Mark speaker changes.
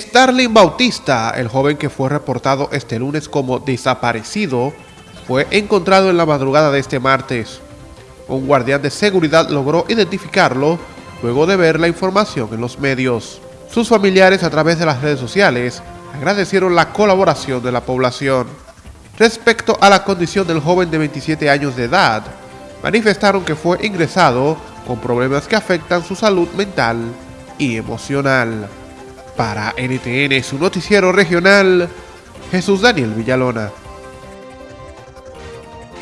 Speaker 1: Starling Bautista, el joven que fue reportado este lunes como desaparecido, fue encontrado en la madrugada de este martes. Un guardián de seguridad logró identificarlo luego de ver la información en los medios. Sus familiares a través de las redes sociales agradecieron la colaboración de la población. Respecto a la condición del joven de 27 años de edad, manifestaron que fue ingresado con problemas que afectan su salud mental y emocional. Para NTN, su noticiero regional, Jesús Daniel Villalona.